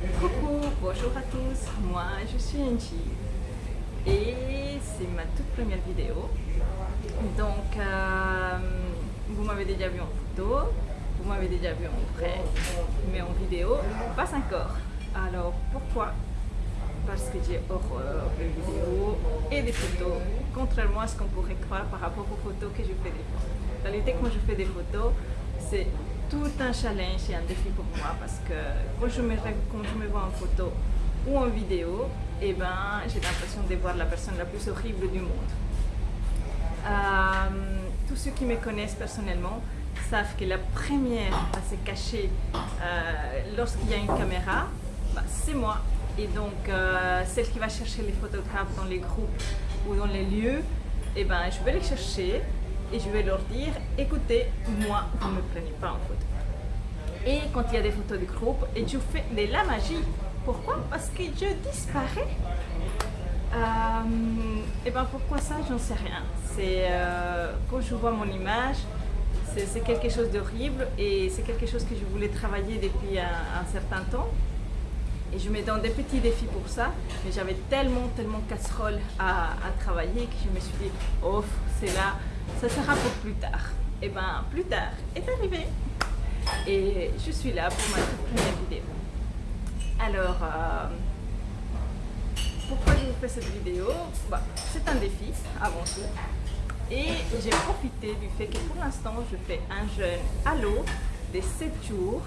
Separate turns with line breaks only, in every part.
Coucou, bonjour à tous, moi je suis Angie et c'est ma toute première vidéo. Donc, euh, vous m'avez déjà vu en photo, vous m'avez déjà vu en vrai, mais en vidéo, pas encore. Alors pourquoi? Parce que j'ai horreur des vidéos et des photos, contrairement à ce qu'on pourrait croire par rapport aux photos que je fais des fois. En réalité, quand je fais des photos, c'est tout un challenge et un défi pour moi parce que quand je me, vois en photo ou en vidéo, eh ben, j'ai l'impression de voir la personne la plus horrible du monde. Euh, tous ceux qui me connaissent personnellement savent que la première à se cacher euh, lorsqu'il y a une caméra, bah, c'est moi. Et donc, euh, celle qui va chercher les photographes dans les groupes ou dans les lieux, eh ben, je vais les chercher et je vais leur dire écoutez, moi, vous ne me prenez pas en photo. Et quand il y a des photos de groupe, et je fais de la magie. Pourquoi? Parce que je disparais. Euh, et ben pourquoi ça? J'en sais rien. C'est euh, quand je vois mon image, c'est quelque chose d'horrible et c'est quelque chose que je voulais travailler depuis un, certain temps. Et je me donne des petits défis pour ça, mais j'avais tellement, tellement casserole à, à, travailler que je me suis dit, oh, c'est là, ça sera pour plus tard. Et ben plus tard est arrivé. Et je suis là pour ma toute première vidéo. Alors, euh, pourquoi je vous fais cette vidéo? Bah, C'est un défi avant tout. Et j'ai profité du fait que pour l'instant, je fais un jeûne à l'eau de 7 jours.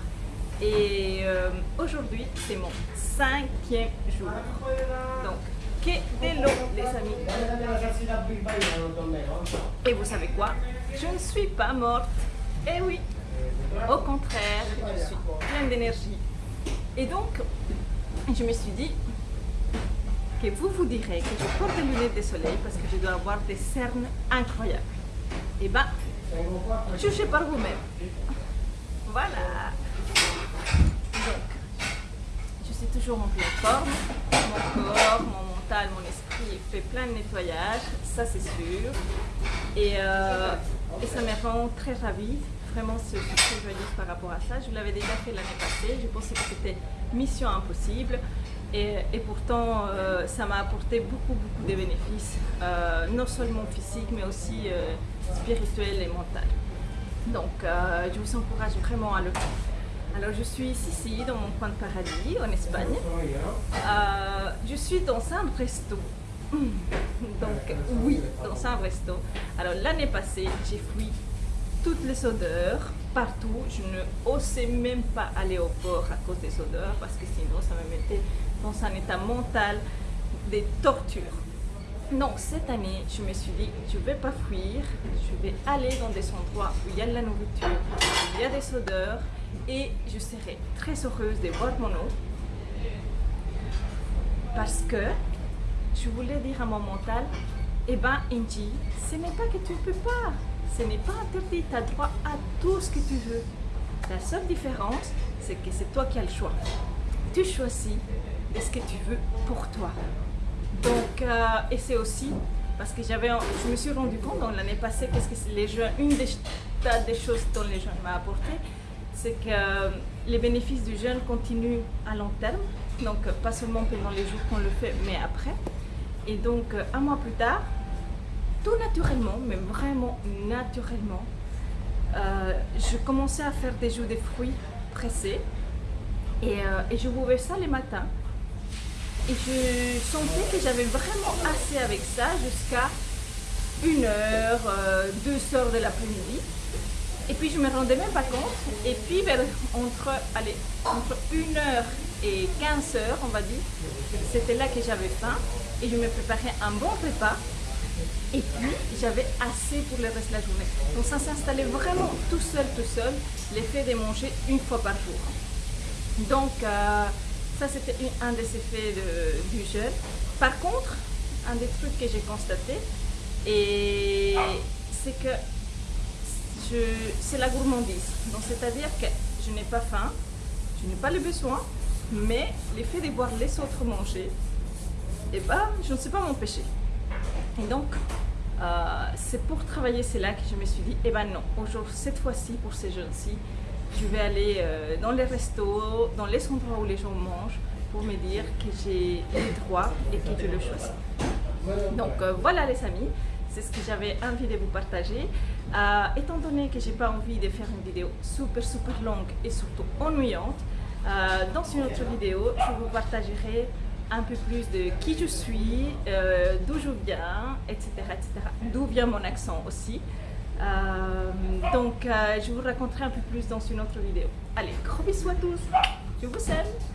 Et euh, aujourd'hui, c'est mon cinquième jour. Donc, que de les amis. Et vous savez quoi? Je ne suis pas morte. Eh oui, au contraire, je suis pleine d'énergie. Et donc, je me suis dit que vous vous direz que je porte des lunettes de soleil parce que je dois avoir des cernes incroyables. Et eh bien, jugez par vous-même. Voilà. Donc, je suis toujours en pleine forme. Mon corps, mon mental, mon esprit fait plein de nettoyage, ça c'est sûr. Et, euh, ça me rend très ravie vraiment ce, que je dire par rapport à ça. Je l'avais déjà fait l'année passée, je pensais que c'était mission impossible. Et, pourtant, euh, ça m'a apporté beaucoup, beaucoup de bénéfices, euh, non seulement physiques, mais aussi spirituels et mentaux. Donc, je vous encourage vraiment à le faire. Alors, je suis ici, dans mon coin de paradis, en Espagne. je suis dans un resto. Donc, oui, dans un resto. Alors, l'année passée, j'ai fui toutes les odeurs partout. Je ne osais même pas aller au port à cause des odeurs parce que sinon ça me mettait dans un état mental de torture. Donc cette année, je me suis dit, je ne vais pas fuir, je vais aller dans des endroits où il y a de la nourriture, où il y a des odeurs et je serai très heureuse de boire mon eau parce que je voulais dire à mon mental, eh ben Indy, ce n'est pas que tu ne peux pas, ce n'est pas interdit, tu as droit à tout ce que tu veux. La seule différence, c'est que c'est toi qui as le choix. Tu choisis ce que tu veux pour toi. Donc, euh, et c'est aussi parce que j'avais, je me suis rendu compte l'année passée, qu'est-ce que les jeunes, une des, des choses dont les jeunes m'ont apporté, c'est que euh, les bénéfices du jeûne continuent à long terme, donc pas seulement pendant les jours qu'on le fait, mais après. Et donc, euh, un mois plus tard, tout naturellement, mais vraiment naturellement, euh, je commençais à faire des jus de fruits pressés et, euh, et je buvais ça les matins. Et je sentais que j'avais vraiment assez avec ça jusqu'à une heure, euh, deux heures de l'après-midi. Et puis je me rendais même pas compte. Et puis entre, allez, entre 1 heure et 15 heures, on va dire, c'était là que j'avais faim. Et je me préparais un bon repas et puis, j'avais assez pour le reste de la journée. Donc ça s'installait vraiment tout seul, tout seul, l'effet de manger une fois par jour. Donc, euh, ça c'était un des effets du jeûne. Par contre, un des trucs que j'ai constaté, c'est que c'est la gourmandise. Donc, c'est-à-dire que je n'ai pas faim, je n'ai pas le besoin, mais l'effet de voir les autres manger, eh ben, je ne sais pas m'empêcher. Et donc, euh, c'est pour travailler cela que je me suis dit, eh ben non, aujourd'hui, cette fois-ci, pour ces jeunes-ci, je vais aller euh, dans les restos, dans les endroits où les gens mangent pour me dire que j'ai les droits et que je le choisis. Donc euh, voilà les amis, c'est ce que j'avais envie de vous partager. Euh, étant donné que j'ai pas envie de faire une vidéo super super longue et surtout ennuyante, dans une autre vidéo, je vous partagerai un peu plus de qui je suis, d'où je viens, etc. D'où vient mon accent aussi. Euh, donc, euh, je vous raconterai un peu plus dans une autre vidéo. Allez, gros bisous à tous. Je vous aime.